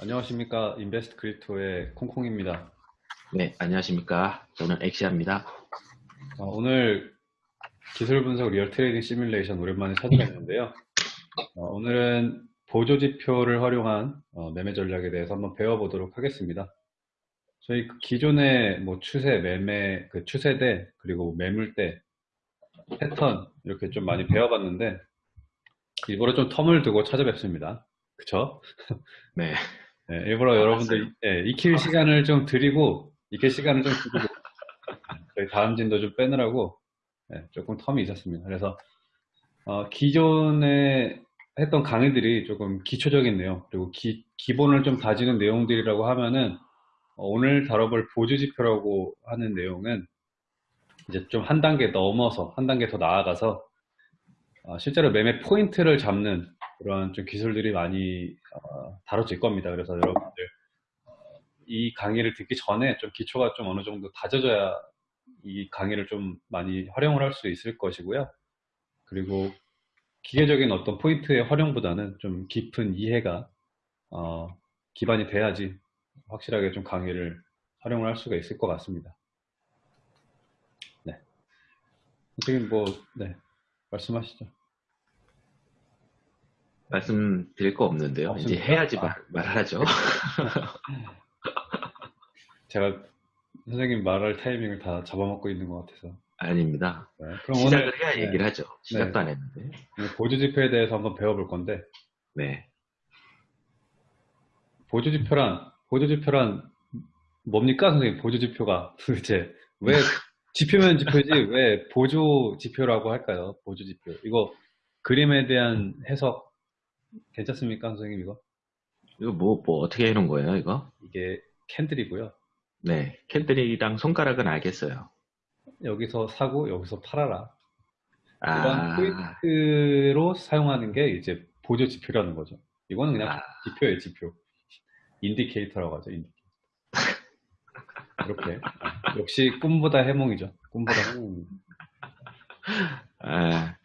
안녕하십니까 Invest Crypto의 콩콩입니다. 네, 안녕하십니까. 저는 엑시아입니다. 어, 오늘 기술 분석 real trading 시뮬레이션 오랜만에 찾아봤는데요. 어, 오늘은 보조 지표를 활용한 어, 매매 전략에 대해서 한번 배워보도록 하겠습니다. 저희 그 기존의 뭐 추세, 매매, 그 추세대, 그리고 매물대, 패턴 이렇게 좀 많이 배워봤는데 일부러 좀 텀을 두고 찾아뵙습니다. 그쵸? 네. 네, 일부러 여러분들 예, 익힐 시간을 좀 드리고 익힐 시간을 좀 드리고 저희 다음 진도 좀 빼느라고 예, 조금 텀이 있었습니다. 그래서 어, 기존에 했던 강의들이 조금 기초적인 내용 그리고 기, 기본을 좀 다지는 내용들이라고 하면은 어, 오늘 다뤄볼 보조지표라고 하는 내용은 이제 좀 한 단계 넘어서 한 단계 더 나아가서 어, 실제로 매매 포인트를 잡는 그런 좀 기술들이 많이 어, 다뤄질 겁니다. 그래서 여러분들 이 강의를 듣기 전에 좀 기초가 좀 어느 정도 다져져야 이 강의를 좀 많이 활용을 할 수 있을 것이고요. 그리고 기계적인 어떤 포인트의 활용보다는 좀 깊은 이해가 어, 기반이 돼야지 확실하게 좀 강의를 활용을 할 수가 있을 것 같습니다. 네. 선생님 뭐, 네. 말씀하시죠. 말씀드릴 거 없는데요. 없습니까? 이제 해야지 아. 말, 말하죠. 제가 선생님 말할 타이밍을 다 잡아먹고 있는 것 같아서. 아닙니다. 네. 그럼 시작을 오늘 해야 네, 얘기를 하죠. 시작도 네. 안 했는데. 보조지표에 대해서 한번 배워볼 건데, 네. 보조지표란, 보조지표란 뭡니까, 선생님? 보조지표가 도대체 왜 지표면 지표지 왜 보조지표라고 할까요? 보조지표. 이거 그림에 대한 해석 괜찮습니까, 선생님 이거? 이거 뭐, 뭐 어떻게 해놓은 거예요, 이거? 이게 candle이고요. 네. candle이랑 손가락은 알겠어요. 여기서 사고 여기서 팔아라. 이런 아, 포인트로 사용하는 게 이제 보조 지표라는 거죠. 이거는 그냥 아. 지표예요, 지표. indicator라고 하죠, indicator. 이렇게. 역시 꿈보다 해몽이죠. 꿈보다 해몽. 아,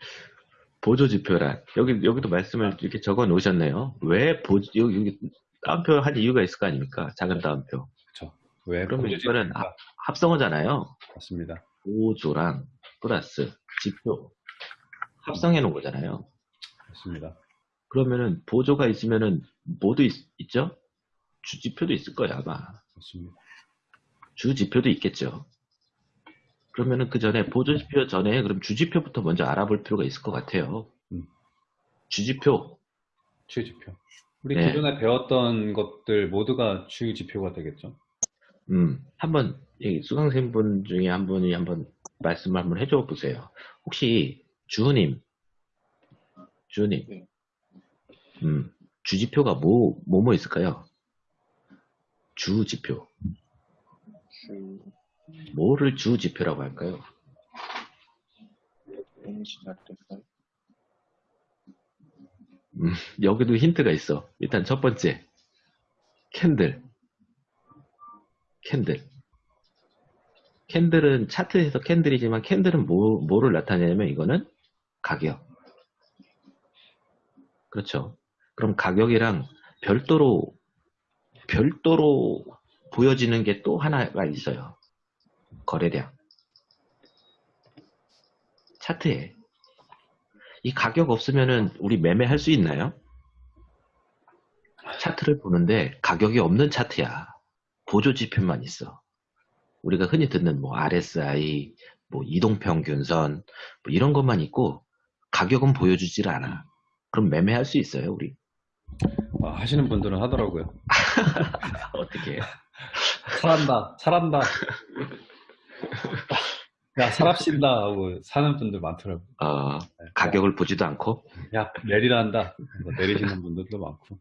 보조지표란. 여기, 여기도 말씀을 이렇게 적어 놓으셨네요. 왜 보조, 여기, 여기 따옴표 할 이유가 있을 거 아닙니까? 작은 따옴표. 그렇죠. 왜 그러면 이거는 지표가 합성어잖아요. 맞습니다. 보조랑 플러스 지표 합성해 놓은 거잖아요. 맞습니다. 그러면은 보조가 있으면은 뭐도 있, 죠 주지표도 있을 거야 아마. 맞습니다. 주지표도 있겠죠. 그러면은 그 전에 보조지표 전에 그럼 주지표부터 먼저 알아볼 필요가 있을 것 같아요. 음. 주지표 주지표. 우리 네. 기존에 배웠던 것들 모두가 주지표가 되겠죠. 음, 한번 이 수강생 분 중에 한 분이 한번 말씀을 한번 해줘 보세요. 혹시 주님, 주님, 네. 음, 주지표가 뭐, 뭐, 뭐 있을까요? 주지표. 주 뭐를 주 지표라고 할까요? 렌시 같았어요. 음, 여기도 힌트가 있어. 일단 첫 번째, 캔들. candle. candle은 차트에서 candle이지만 candle은 뭐, 뭐를 나타내냐면 이거는 가격. 그렇죠. 그럼 가격이랑 별도로, 별도로 보여지는 게 또 하나가 있어요. 거래량. 차트에. 이 가격 없으면은 우리 매매할 수 있나요? 차트를 보는데 가격이 없는 차트야. 보조 지표만 있어. 우리가 흔히 듣는 뭐 RSI, 뭐 이동평균선, 뭐 이런 것만 있고 가격은 보여주질 않아. 그럼 매매할 수 있어요, 우리? 아, 하시는 분들은 하더라고요. 어떻게 해요? 살한다, 살한다. 야, 살합신다 하고 사는 분들 많더라고요. 어, 네. 가격을 보지도 않고 야, 내리란다. 뭐 내리시는 분들도 많고.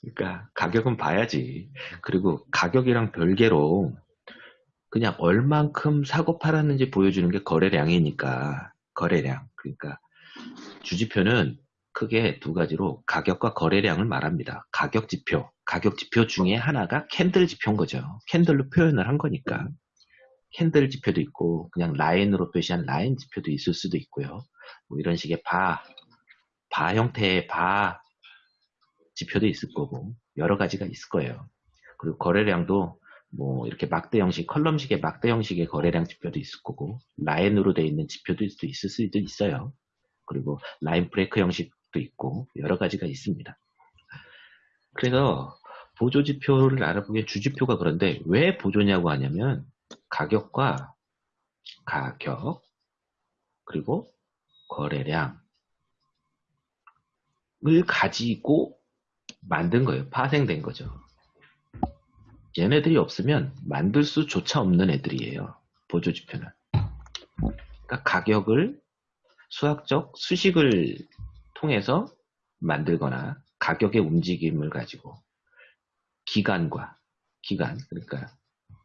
그러니까 가격은 봐야지. 그리고 가격이랑 별개로 그냥 얼만큼 사고 팔았는지 보여주는 게 거래량이니까 거래량. 그러니까 주지표는 크게 두 가지로 가격과 거래량을 말합니다. 가격 지표, 가격 지표 중에 하나가 candle 지표인 거죠. candle로 표현을 한 거니까. candle 지표도 있고 그냥 라인으로 표시한 라인 지표도 있을 수도 있고요. 뭐 이런 식의 바, 바 형태의 바 지표도 있을 거고 여러 가지가 있을 거예요. 그리고 거래량도 뭐 이렇게 막대 형식, 컬럼식의 막대 형식의 거래량 지표도 있을 거고 라인으로 되어 있는 지표도 있을 수도 있어요. 그리고 라인 브레이크 형식도 있고 여러 가지가 있습니다. 그래서 보조 지표를 알아보기엔 주지표가 그런데 왜 보조냐고 하냐면 가격과 가격 그리고 거래량을 가지고 만든 거예요. 파생된 거죠. 얘네들이 없으면 만들 수조차 없는 애들이에요. 보조 지표는. 그러니까 가격을 수학적 수식을 통해서 만들거나 가격의 움직임을 가지고 기간과 기간 그러니까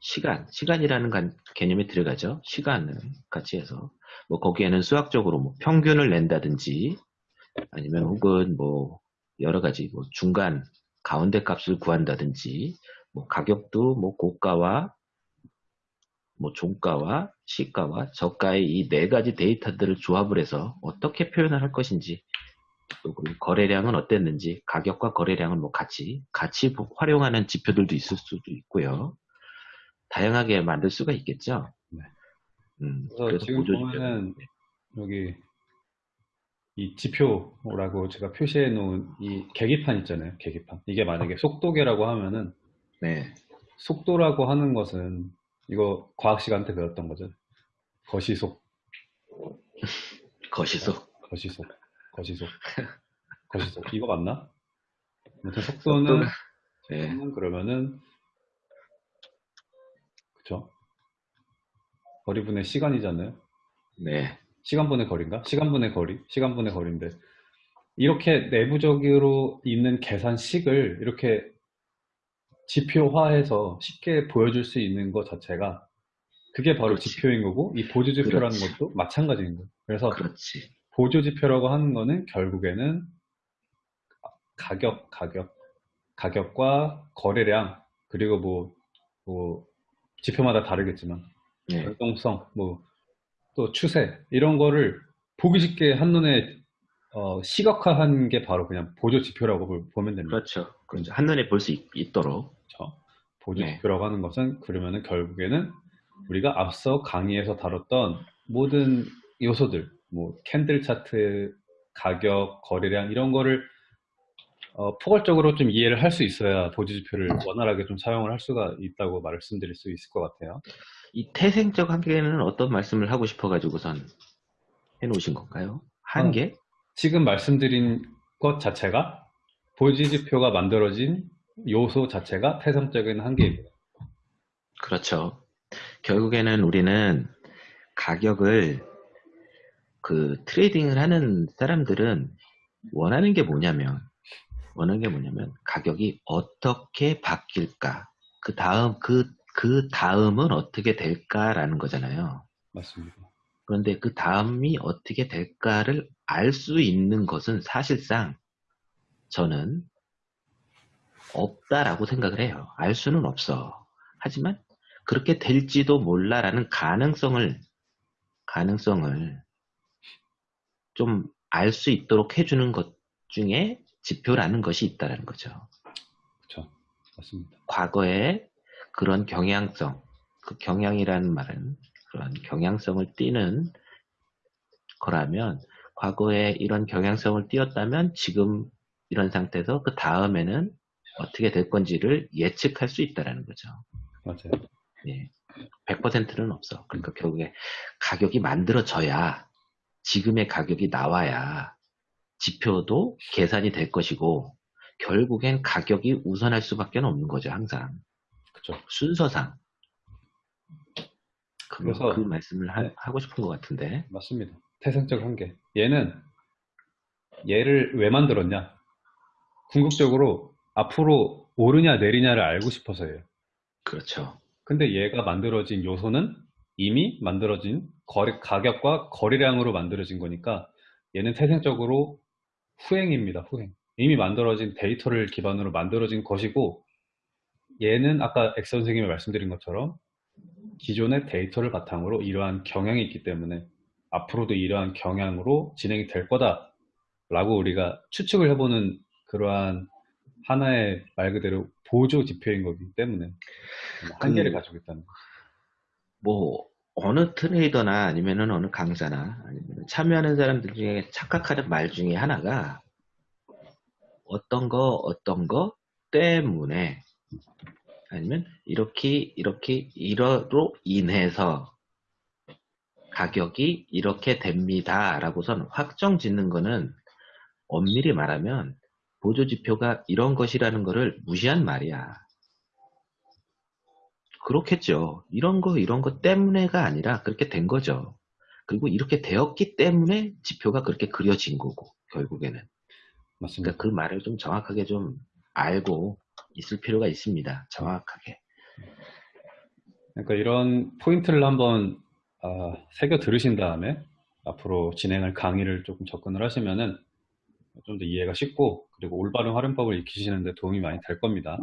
시간 시간이라는 간- 개념이 들어가죠. 시간을 같이 해서 뭐 거기에는 수학적으로 뭐 평균을 낸다든지 아니면 혹은 뭐 여러 가지 뭐 중간 가운데 값을 구한다든지 뭐 가격도 뭐 고가와 뭐 종가와 시가와 저가의 이 네 가지 데이터들을 조합을 해서 어떻게 표현을 할 것인지 또 그리고 거래량은 어땠는지 가격과 거래량을 뭐 같이 같이 보- 활용하는 지표들도 있을 수도 있고요. 다양하게 만들 수가 있겠죠. 네. 음, 그래서 그래서 지금 보면은 여기 이 지표라고 제가 표시해 놓은 이 계기판 있잖아요. 계기판. 이게 만약에 속도계라고 하면은 네, 속도라고 하는 것은 이거 과학 시간 때 배웠던 거죠. 거시속, 거시속 거시속, 거시속, 거시속. 이거 맞나? 아무튼 속도는 네, 속도는 그러면은 그쵸? 거리분의 시간이잖아요. 네, 시간분의 거리인가? 시간분의 거리, 시간분의 거리인데 이렇게 내부적으로 있는 계산식을 이렇게 지표화해서 쉽게 보여줄 수 있는 것 자체가 그게 바로 그렇지. 지표인 거고 이 보조지표라는 그렇지. 것도 마찬가지인 거예요. 그래서 그렇지. 보조지표라고 하는 거는 결국에는 가격, 가격, 가격과 거래량 그리고 뭐, 뭐 지표마다 다르겠지만 네, 활동성, 뭐, 또 추세, 이런 거를 보기 쉽게 한눈에 어, 시각화한 게 바로 그냥 보조 지표라고 볼- 보면 됩니다. 그렇죠. 그렇죠. 한눈에 볼 수 있도록. 그렇죠? 보조 네. 지표라고 하는 것은 그러면은 결국에는 우리가 앞서 강의에서 다뤘던 모든 요소들, 뭐 캔들 차트, 가격, 거래량 이런 거를 어, 포괄적으로 좀 이해를 할 수 있어야 보조 지표를 원활하게 좀 사용을 할 수가 있다고 말씀드릴 수 있을 것 같아요. 이 태생적 한계는 어떤 말씀을 하고 싶어가지고선 해놓으신 건가요? 한계? 지금 말씀드린 것 자체가 보지지표가 만들어진 요소 자체가 태생적인 한계입니다. 그렇죠. 결국에는 우리는 가격을 그 트레이딩을 하는 사람들은 원하는 게 뭐냐면 원하는 게 뭐냐면 가격이 어떻게 바뀔까 그 다음 그, 그 다음은 어떻게 될까라는 거잖아요. 맞습니다. 그런데 그 다음이 어떻게 될까를 알 수 있는 것은 사실상 저는 없다라고 생각을 해요. 알 수는 없어. 하지만 그렇게 될지도 몰라라는 가능성을 가능성을 좀 알 수 있도록 해주는 것 중에 지표라는 것이 있다라는 거죠. 그렇죠. 맞습니다. 과거에 그런 경향성, 그 경향이라는 말은 그런 경향성을 띠는 거라면 과거에 이런 경향성을 띄었다면 지금 이런 상태에서 그 다음에는 어떻게 될 건지를 예측할 수 있다라는 거죠. 맞아요. 예. 100%는 없어. 그러니까 결국에 가격이 만들어져야 지금의 가격이 나와야 지표도 계산이 될 것이고 결국엔 가격이 우선할 수밖에 없는 거죠. 항상. 그렇죠. 순서상. 그, 그래서- 그 말씀을 하, 네. 고 싶은 것 같은데. 맞습니다. 태생적 한계. 얘는 얘를 왜 만들었냐? 궁극적으로 앞으로 오르냐 내리냐를 알고 싶어서예요. 그렇죠. 근데 얘가 만들어진 요소는 이미 만들어진 거래, 가격과 거래량으로 만들어진 거니까 얘는 태생적으로 후행입니다. 후행. 이미 만들어진 데이터를 기반으로 만들어진 것이고 얘는 아까 엑 선생님이 말씀드린 것처럼 기존의 데이터를 바탕으로 이러한 경향이 있기 때문에 앞으로도 이러한 경향으로 진행이 될 거다 라고 우리가 추측을 해보는 그러한 하나의 말 그대로 보조 지표인 거기 때문에 한계를 그- 가지고 있다는 거죠. 뭐 어느 트레이더나 아니면은 어느 강사나 아니면 참여하는 사람들 중에 착각하는 말 중에 하나가 어떤 거 어떤 거 때문에 아니면 이렇게 이렇게 이러로 인해서 가격이 이렇게 됩니다 라고선 확정 짓는 거는 엄밀히 말하면 보조 지표가 이런 것이라는 거를 무시한 말이야. 그렇겠죠. 이런 거, 이런 거 때문에가 아니라 그렇게 된 거죠. 그리고 이렇게 되었기 때문에 지표가 그렇게 그려진 거고, 결국에는. 맞습니다. 그러니까 그 말을 좀 정확하게 좀 알고 있을 필요가 있습니다. 정확하게. 그러니까 이런 포인트를 한번 아, 새겨 들으신 다음에 앞으로 진행할 강의를 조금 접근을 하시면은 좀 더 이해가 쉽고 그리고 올바른 활용법을 익히시는데 도움이 많이 될 겁니다.